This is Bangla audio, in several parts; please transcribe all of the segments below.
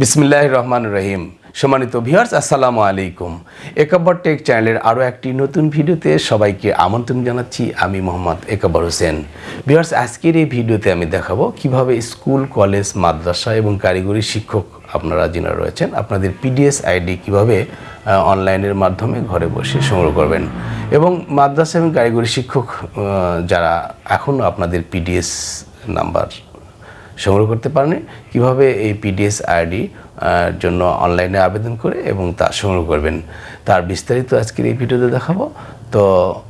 বিসমিল্লাহ রহমান রহিম। সম্মানিত ভিউয়ার্স, আসসালামু আলাইকুম। একাব্বর টেক চ্যানেলের আরও একটি নতুন ভিডিওতে সবাইকে আমন্ত্রণ জানাচ্ছি। আমি মোহাম্মদ একাব্বর হোসেন। ভিউয়ার্স, আজকের এই ভিডিওতে আমি দেখাবো কীভাবে স্কুল, কলেজ, মাদ্রাসা এবং কারিগরি শিক্ষক আপনারা যিনি রয়েছেন, আপনাদের পিডিএস আইডি কীভাবে অনলাইনের মাধ্যমে ঘরে বসে সংগ্রহ করবেন এবং মাদ্রাসা এবং কারিগরি শিক্ষক যারা এখনও আপনাদের পিডিএস নাম্বার সংগ্রহ করতে পারেন। কীভাবে এই পিডিএস আইডি জন্য অনলাইনে আবেদন করে এবং তা সংগ্রহ করবেন, তার বিস্তারিত আজকের এই ভিডিওতে দেখাবো। তো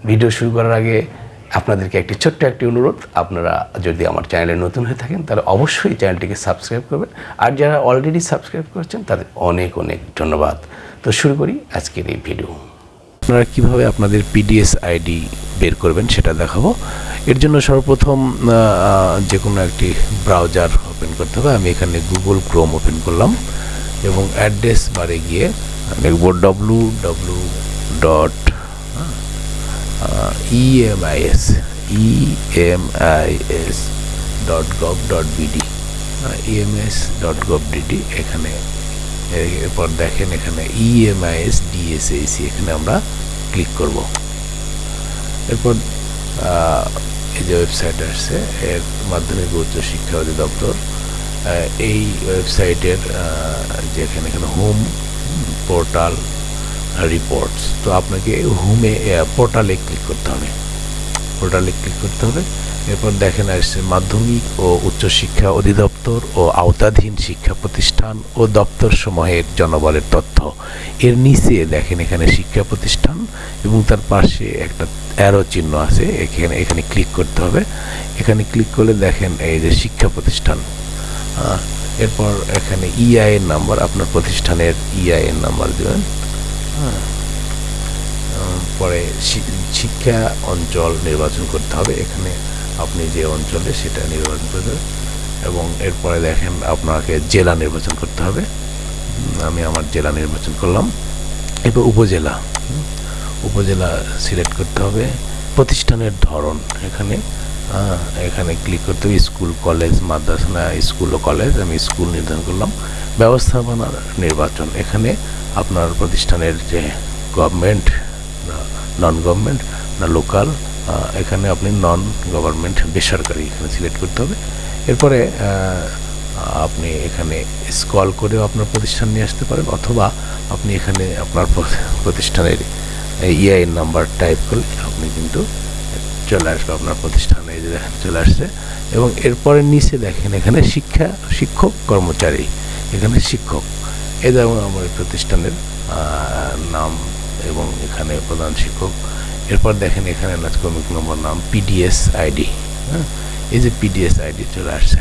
ভিডিও শুরু করার আগে আপনাদেরকে একটি ছোট্ট একটি অনুরোধ, আপনারা যদি আমার চ্যানেলে নতুন হয়ে থাকেন, তাহলে অবশ্যই চ্যানেলটিকে সাবস্ক্রাইব করবেন। আর যারা অলরেডি সাবস্ক্রাইব করেছেন, তাদের অনেক অনেক ধন্যবাদ। তো শুরু করি আজকের এই ভিডিও। আপনারা কীভাবে আপনাদের পিডিএস আইডি বের করবেন, সেটা দেখাবো। এর জন্য সর্বপ্রথম যে কোনো একটি ব্রাউজার ওপেন করতে হবে। আমি এখানে গুগল ক্রোম ওপেন করলাম এবং অ্যাড্রেস বারে গিয়ে লিখব W W dot EMIS EMIS dot gov dot BD EMS dot gov DD এখানে, এরপর দেখেন এখানে E ইএমআইএস ডিএসএসি এখানে আমরা ক্লিক করব। এরপর এই যে ওয়েবসাইট আসছে, এর মাধ্যমিক উচ্চ শিক্ষা অধিদপ্তর এই ওয়েবসাইটের যেখানে এখানে হোম পোর্টাল রিপোর্টস তো আপনাকে হোমে পোর্টালে ক্লিক করতে হবে। পোর্টালে ক্লিক করতে হবে। এরপর দেখেন আসছে মাধ্যমিক ও উচ্চশিক্ষা অধিদপ্তর ও আওতাধীন শিক্ষা প্রতিষ্ঠান ও দপ্তর সমূহের জনবলের তথ্য। এর নিচে দেখেন এখানে শিক্ষা প্রতিষ্ঠান এবং তার পাশে একটা অ্যারো চিহ্ন আছে, এখানে এখানে ক্লিক করতে হবে। এখানে ক্লিক করলে দেখেন এই যে শিক্ষা প্রতিষ্ঠান। এরপর এখানে ইআইএন নাম্বার আপনার প্রতিষ্ঠানের ইআইএন নাম্বার দেবেন। হ্যাঁ পরে শিক্ষা অঞ্চল নির্বাচন করতে হবে। এখানে আপনি যে অঞ্চলে সেটা নির্বাচন করতে হবে এবং এরপরে দেখেন আপনাকে জেলা নির্বাচন করতে হবে। আমি আমার জেলা নির্বাচন করলাম। এরপর উপজেলা। উপজেলা সিলেক্ট করতে হবে। প্রতিষ্ঠানের ধরন এখানে। এখানে ক্লিক করতে হবে, স্কুল, কলেজ, মাদ্রাসা, স্কুল ও কলেজ। আমি স্কুল নির্ধারণ করলাম। ব্যবস্থাপনার নির্বাচন। এখানে আপনার প্রতিষ্ঠানের যে গভর্নমেন্ট নন গভর্নমেন্ট না লোকাল এখানে আপনি নন গভর্নমেন্ট বেসরকারি এখানে সিলেক্ট করতে হবে। এরপরে আপনি এখানে স্কল করেও আপনার প্রতিষ্ঠান নিয়ে আসতে পারেন, অথবা আপনি এখানে আপনার প্রতিষ্ঠানের ইআইএন নাম্বার টাইপ করলে আপনি কিন্তু চলে আসবে আপনার প্রতিষ্ঠানে যে দেখেন চলে আসছে। এবং এরপরে নিচে দেখেন এখানে শিক্ষা, শিক্ষক কর্মচারী, এখানে শিক্ষক। এই যেমন আমার প্রতিষ্ঠানের নাম এবং এখানে প্রধান শিক্ষক। এরপর দেখেন এখানে নাচকর্মিক নম্বর নাম পিডিএস আইডি হ্যাঁ? এই যে পিডিএস আইডি চলে আসছে।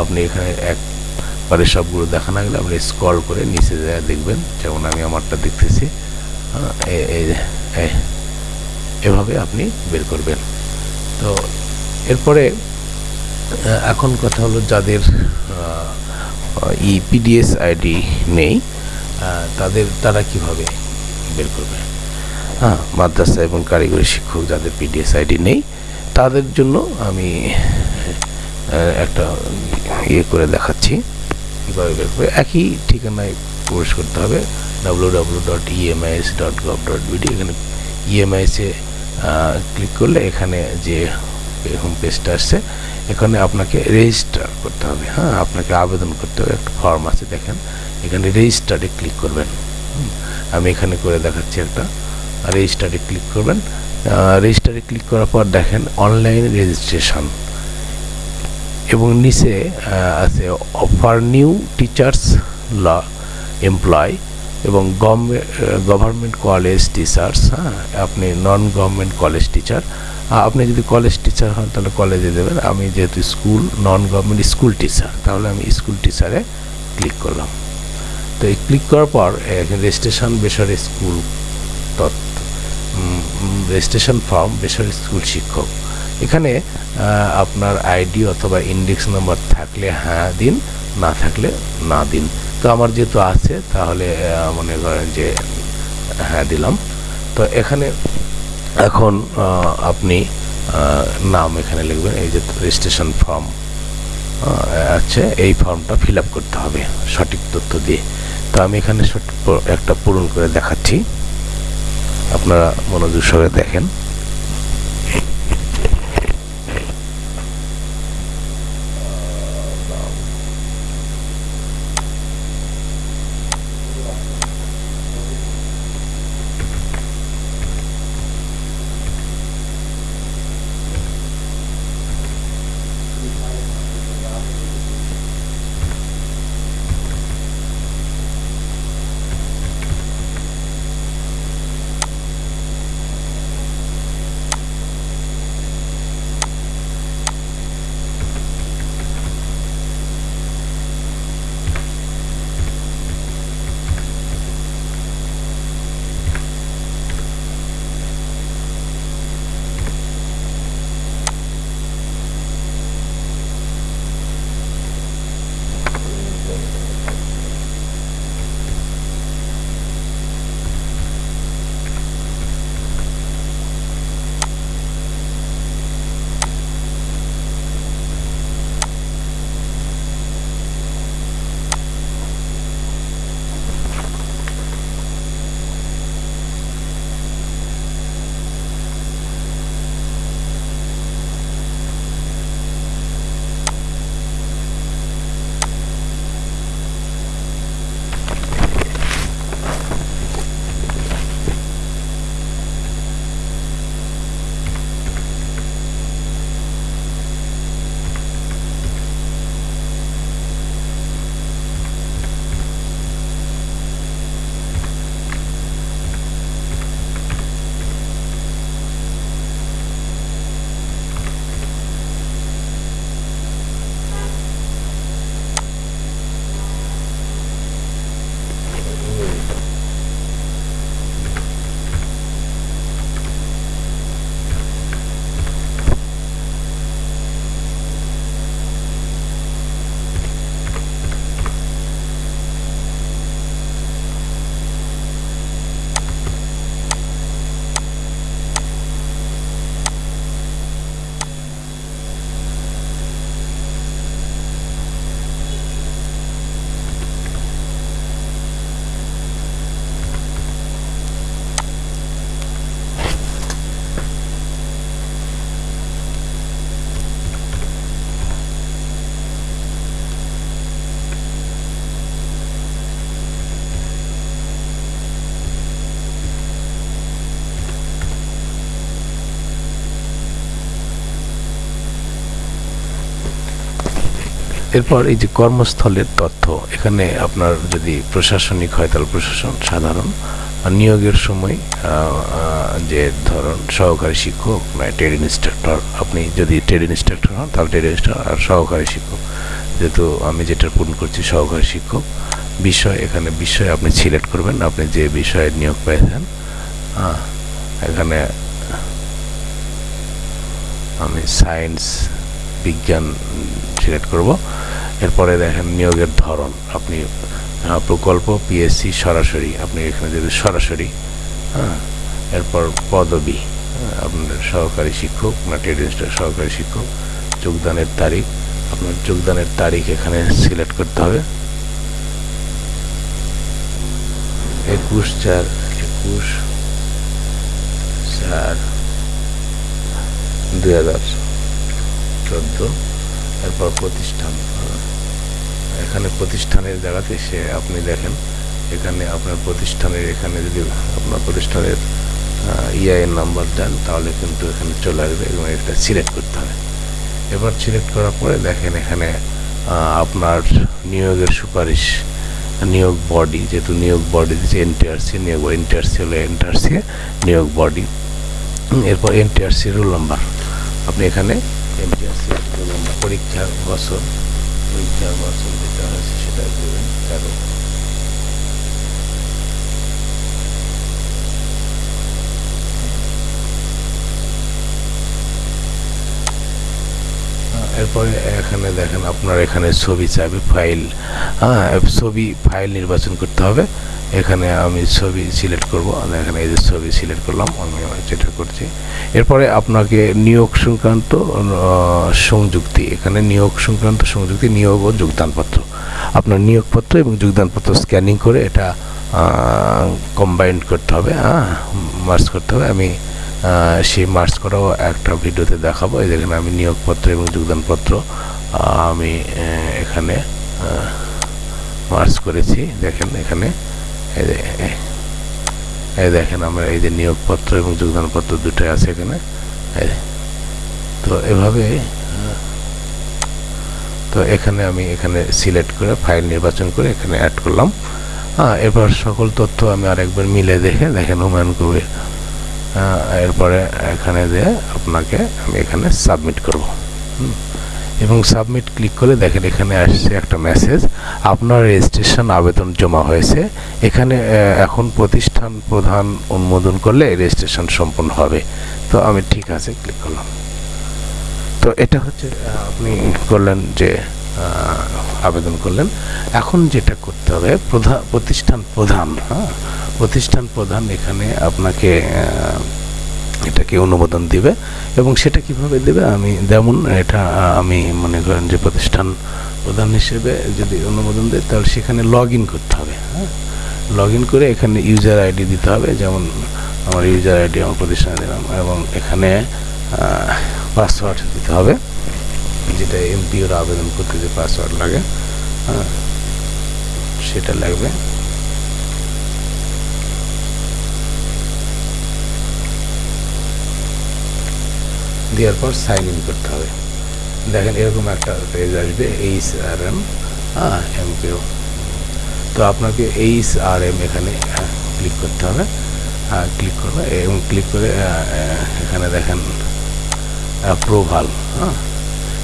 আপনি এখানে একবারে সবগুলো দেখা না গেলে আপনি স্ক্রল করে নিচে যায় দেখবেন যেমন আমি আমারটা দেখতেছি হ্যাঁ, এভাবে আপনি বের করবেন। তো এরপরে এখন কথা হলো যাদের ই পিডিএস আইডি নেই তাদের তারা কীভাবে বের করবে? হ্যাঁ মাদ্রাসা এবং কারিগরি শিক্ষক যাদের পিডিএস আইডি নেই, তাদের জন্য আমি একটা ইয়ে করে দেখাচ্ছি। কীভাবে বের করবে একই ঠিকানায় প্রবেশ করতে হবে W W dot EMIS dot gov dot BD এখানে ইএমআইএসে ক্লিক করলে এখানে যে হোম পেজটা আসছে, এখানে আপনাকে রেজিস্টার করতে হবে। হ্যাঁ আপনাকে আবেদন করতে হবে। একটা ফর্ম আছে, দেখেন। এখানে রেজিস্টারে ক্লিক করবেন। আমি এখানে করে দেখাচ্ছি একটা। রেজিস্টারে ক্লিক করবেন। রেজিস্টারে ক্লিক করার পর দেখেন অনলাইন রেজিস্ট্রেশন এবং নিচে আছে offer new teachers law employ এবং গভর্নমেন্ট কলেজ টিচার্স হ্যাঁ আপনি নন গভর্নমেন্ট কলেজ টিচার আপনি যদি কলেজ টিচার হন তাহলে কলেজে দেবেন। আমি যেহেতু school non government school teacher তাহলে আমি স্কুল টিচারে ক্লিক করলাম। তো এই ক্লিক করার পর রেজিস্ট্রেশন বেসরকারি স্কুল রেজিস্ট্রেশন ফর্ম বেসরকারি স্কুল শিক্ষক। এখানে আপনার আইডি অথবা ইন্ডেক্স নাম্বার থাকলে হ্যাঁ দিন, না থাকলে না দিন। তো আমার যেহেতু আছে, তাহলে মনে করেন যে হ্যাঁ দিলাম। তো এখানে এখন আপনি নাম এখানে লিখবেন, এই যে রেজিস্ট্রেশন ফর্ম আছে, এই ফর্মটা ফিল করতে হবে সঠিক তথ্য দিয়ে। তো আমি এখানে একটা পূরণ করে দেখাচ্ছি। আপনারা মনোযোগ সহকারে দেখেন। এরপর এই যে কর্মস্থলের তথ্য, এখানে আপনার যদি প্রশাসনিক হয়, তাহলে প্রশাসন সাধারণ। নিয়োগের সময় যে ধরুন সহকারী শিক্ষক নয় ট্রেড ইনস্ট্রাক্টর, আপনি যদি ট্রেড ইনস্ট্রাক্টর হন, তাহলে ট্রেড ইনস্ট্রাক্টর আর সহকারী শিক্ষক। যেহেতু আমি যেটা পূরণ করছি, সহকারী শিক্ষক, বিষয়, এখানে বিষয় আপনি সিলেক্ট করবেন, আপনি যে বিষয়ে নিয়োগ পেয়েছেন এখানে আমি সায়েন্স বিজ্ঞান সিলেক্ট করব। এরপরে দেখেন নিয়োগের ধরন। আপনি প্রকল্প পিএসসি সরাসরি আপনি এখানে যদি সরাসরি হ্যাঁ এরপর পদবি হ্যাঁ, আপনার সহকারী শিক্ষক না ট্রেড সহকারী শিক্ষক যোগদানের তারিখ আপনার যোগদানের তারিখ এখানে সিলেক্ট করতে হবে। একুশ চার একুশ চার দুই হাজার চোদ্দ এরপর প্রতিষ্ঠান। এখানে প্রতিষ্ঠানের জায়গাতে সে আপনি দেখেন, এখানে আপনার প্রতিষ্ঠানের, এখানে যদি আপনার প্রতিষ্ঠানের ইআইএন নাম্বার দেন, তাহলে কিন্তু এখানে চলে আসবে এবং এটা সিলেক্ট করতে হবে। এবার সিলেক্ট করার পরে দেখেন এখানে আপনার নিয়োগের সুপারিশ, নিয়োগ বডি যেহেতু নিয়োগ বডি দিচ্ছে এনটিআরসি নিয়োগ এনটিআরসি হলো এনটিআরসি নিয়োগ বডি এরপর এনটিআরসি রোল নাম্বার আপনি এখানে এনটিআরসি রোল নাম্বার পরীক্ষার বছর পরীক্ষার বছর যেটা আছে সেটা দেবেন তেরো এরপরে এখানে দেখেন আপনার এখানে ছবি চাইবে ফাইল হ্যাঁ ছবি, ফাইল নির্বাচন করতে হবে। এখানে আমি ছবি সিলেক্ট করব। এখানে এই যে ছবি সিলেক্ট করলাম, আমি যেটা করছি। এরপরে আপনাকে নিয়োগ সংক্রান্ত সংযুক্তি, এখানে নিয়োগ সংক্রান্ত সংযুক্তি, নিয়োগ ও যোগদানপত্র। আপনার নিয়োগপত্র এবং যোগদানপত্র স্ক্যানিং করে এটা কম্বাইন্ড করতে হবে হ্যাঁ? মার্চ করতে হবে। আমি সেই মার্চ করাও একটা ভিডিওতে দেখাবো। এই দেখেন আমি নিয়োগপত্র এবং যোগদানপত্র আমি এখানে মার্চ করেছি। দেখেন এখানে এই দেখেন আমরা এই যে নিয়োগপত্র এবং যোগদানপত্র দুটোই আছে এখানে। তো এভাবে, তো এখানে আমি এখানে সিলেক্ট করে, ফাইল নির্বাচন করে এখানে অ্যাড করলাম। হ্যাঁ এরপর সকল তথ্য আমি আরেকবার মিলে দেখে দেখেন হুমায়ুন কবির এরপরে এখানে দিয়ে আপনাকে আমি এখানে সাবমিট করব। এবং সাবমিট ক্লিক করে দেখেন এখানে আসছে একটা মেসেজ আপনার রেজিস্ট্রেশন আবেদন জমা হয়েছে, এখানে এখন প্রতিষ্ঠান প্রধান অনুমোদন করলে রেজিস্ট্রেশন সম্পন্ন হবে। তো আমি ঠিক আছে ক্লিক করলাম। তো এটা হচ্ছে আপনি করলেন যে আবেদন করলেন। এখন যেটা করতে হবে প্রধান প্রতিষ্ঠান প্রধান হ্যাঁ? প্রতিষ্ঠান প্রধান এখানে আপনাকে এটাকে অনুমোদন দিবে এবং সেটা কীভাবে দেবে আমি যেমন এটা আমি মনে করেন যে প্রতিষ্ঠান প্রধান হিসেবে যদি অনুমোদন দেয়, তাহলে সেখানে লগ ইন করতে হবে হ্যাঁ? লগ করে এখানে ইউজার আইডি দিতে হবে, যেমন আমার ইউজার আইডি আমার প্রতিষ্ঠানে দিলাম এবং এখানে পাসওয়ার্ড দিতে হবে, যেটা এমপিওর আবেদন করতে যে পাসওয়ার্ড লাগে হ্যাঁ? সেটা লাগবে। দেওয়ার পর সাইন ইন করতে হবে। দেখেন এরকম একটা পেজ আসবে এইচ আর এম হ্যাঁ এম এমপিও তো আপনাকে এইচ আর এম এখানে ক্লিক করতে হবে। হ্যাঁ ক্লিক করবে এবং ক্লিক করে এখানে দেখেন অ্যাপ্রুভাল হ্যাঁ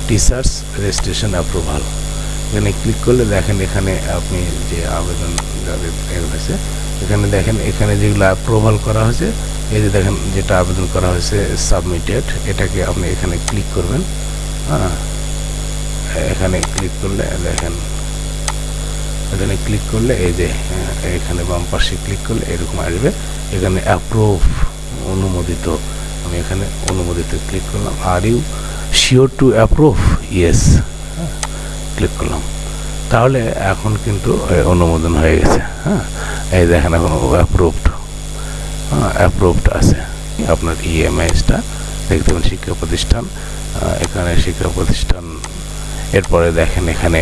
টিচার্স রেজিস্ট্রেশন অ্যাপ্রুভাল এখানে ক্লিক করলে দেখেন এখানে আপনি যে আবেদন যাদের হয়েছে এখানে দেখেন এখানে যেগুলো অ্যাপ্রুভাল করা হয়েছে, এই যে দেখেন যেটা আবেদন করা হয়েছে সাবমিটেড এটাকে আপনি এখানে ক্লিক করবেন। হ্যাঁ এখানে ক্লিক করলে দেখেন, এখানে ক্লিক করলে এই যে এখানে বাম পাশে ক্লিক করলে এরকম আসবে। এখানে অ্যাপ্রুভ অনুমোদিত, আমি এখানে অনুমোদিত ক্লিক করলাম। Are you sure to approve yes click করলাম। তাহলে এখন কিন্তু অনুমোদন হয়ে গেছে হ্যাঁ? এই দেখেন এখন অ্যাপ্রুভড হ্যাঁ অ্যাপ্রুভড আছে। আপনার ইএমআইসটা দেখতে পাবেন শিক্ষা প্রতিষ্ঠান এখানে শিক্ষা প্রতিষ্ঠান, এরপরে দেখেন এখানে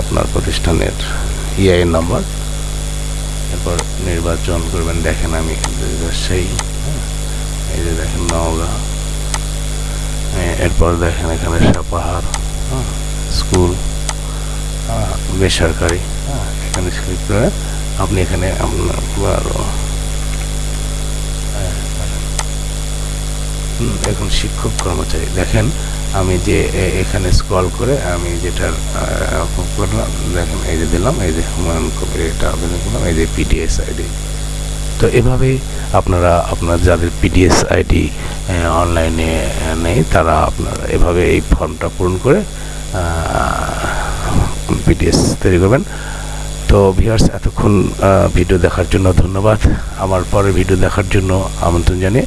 আপনার প্রতিষ্ঠানের ইআই নাম্বার এরপর নির্বাচন করবেন, দেখেন আমি রাজশাহী এই যে দেখেন নওগাঁ এরপর দেখেন এখানে সাপাহার স্কুল বেসরকারি এখানে ক্লিক করে আপনি এখানে আপনার এখন শিক্ষক কর্মচারী। দেখেন, আমি যে এখানে স্ক্রল করে আমি যেটার করলাম, দেখেন, এই যে দিলাম, এই যে হুমায়ুন কবির এটা আবেদন করলাম, এই যে পিডিএস আইডি তো এভাবে আপনারা, আপনার যাদের পিডিএস আইডি অনলাইনে নেই, তারা আপনারা এভাবে এই ফর্মটা পূরণ করে পিডিএস তৈরি করবেন। তো ভিউয়ার্স এতক্ষণ ভিডিও দেখার জন্য ধন্যবাদ। আমার পরের ভিডিও দেখার জন্য আমন্ত্রণ জানিয়ে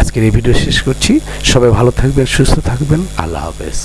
আজকের এই ভিডিও শেষ করছি। সবাই ভালো থাকবেন, সুস্থ থাকবেন। আল্লাহ হাফেজ।